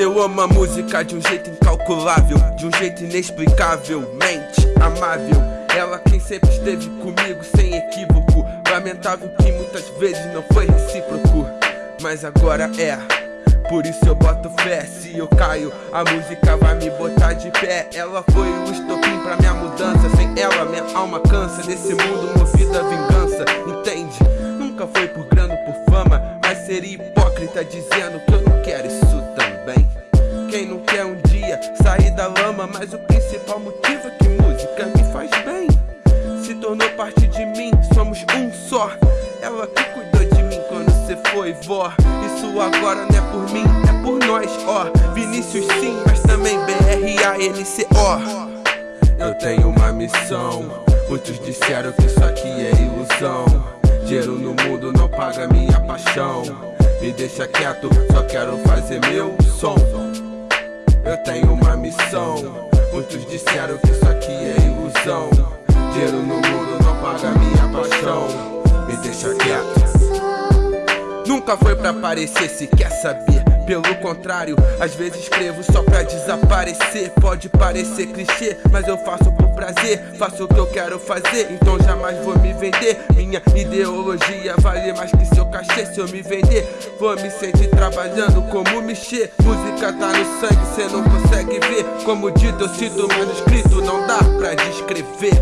Eu amo a música de um jeito incalculável, de um jeito inexplicavelmente amável. Ela quem sempre esteve comigo sem equívoco. Lamentável que muitas vezes não foi recíproco, mas agora é. Por isso eu boto fé, se eu caio, a música vai me botar de pé. Ela foi o estopim pra minha mudança. Sem ela, minha alma cansa desse mundo movido Quem não quer um dia sair da lama, mas o principal motivo é que música me faz bem. Se tornou parte de mim, somos um só. Ela que cuidou de mim quando cê foi vó. Isso agora não é por mim, é por nós, ó. Vinícius sim, mas também B-R-A-N-C-O. Eu tenho uma missão. Muitos disseram que isso aqui é ilusão. Dinheiro no mundo não paga minha paixão. Me deixa quieto, só quero fazer meu som. Eu tenho uma missão. Muitos disseram que isso aqui é ilusão. Dinheiro no mundo não paga minha paixão. Me deixa quieto. Nunca foi pra aparecer se quer saber. Pelo contrário, às vezes escrevo só pra desaparecer. Pode parecer clichê, mas eu faço por prazer. Faço o que eu quero fazer, então jamais vou me vender. Minha ideologia vale mais que seu cachê. Se eu me vender, vou me sentir trabalhando como mexer. Música tá no sangue, cê não consegue ver. Como dito, eu cito manuscrito, não dá pra descrever.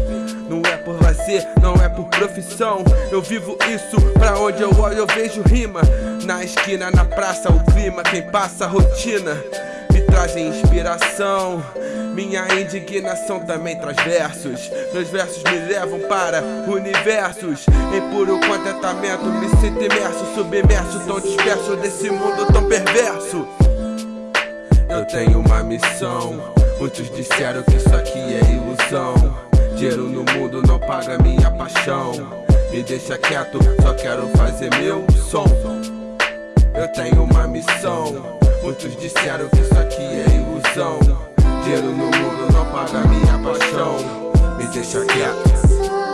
Não é por lazer, não é por profissão. Eu vivo isso, pra onde eu olho eu vejo rima. Na esquina, na praça, o clima, quem passa a rotina inspiração. Minha indignação também traz versos. Meus versos me levam para universos. Em puro contentamento, me sinto imerso, submerso, tão disperso desse mundo tão perverso. Eu tenho uma missão. Muitos disseram que isso aqui é ilusão. Dinheiro no mundo não paga minha paixão. Me deixa quieto, só quero fazer meu som. Eu tenho uma missão. Muitos disseram que isso aqui é ilusão. Dinheiro no mundo não paga minha paixão. Me deixa quieto.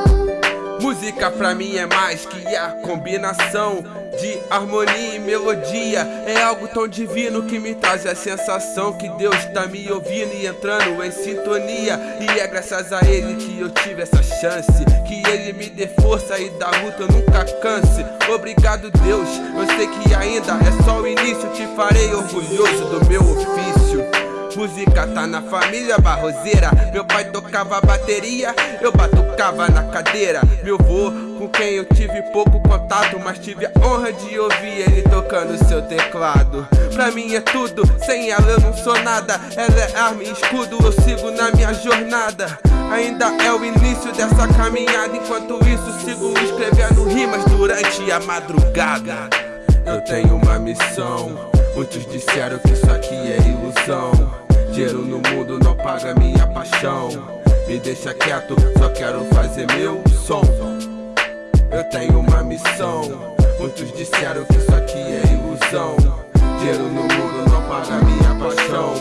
Música pra mim é mais que a combinação de harmonia e melodia. É algo tão divino que me traz a sensação Que Deus tá me ouvindo e entrando em sintonia. E é graças a Ele que eu tive essa chance. Que Ele me dê força e da luta eu nunca canse. Obrigado Deus, eu sei que ainda é só o início. Te farei orgulhoso do meu ofício Música tá na família barroseira. Meu pai tocava bateria, eu batucava na cadeira. Meu vô, com quem eu tive pouco contato Mas tive a honra de ouvir ele tocando seu teclado. Pra mim é tudo, sem ela eu não sou nada. Ela é arma e escudo, eu sigo na minha jornada. Ainda é o início dessa caminhada. Enquanto isso sigo escrevendo rimas durante a madrugada. Eu tenho uma missão. Muitos disseram que isso aqui é ilusão mundo não paga minha paixão. Me deixa quieto, só quero fazer meu som. Eu tenho uma missão. Muitos disseram que isso aqui é ilusão. Dinheiro no mundo não paga minha paixão.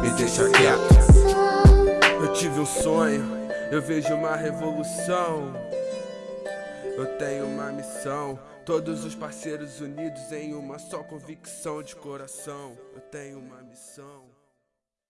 Me deixa quieto. Eu tive um sonho, eu vejo uma revolução. Eu tenho uma missão. Todos os parceiros unidos em uma só convicção de coração. Eu tenho uma missão.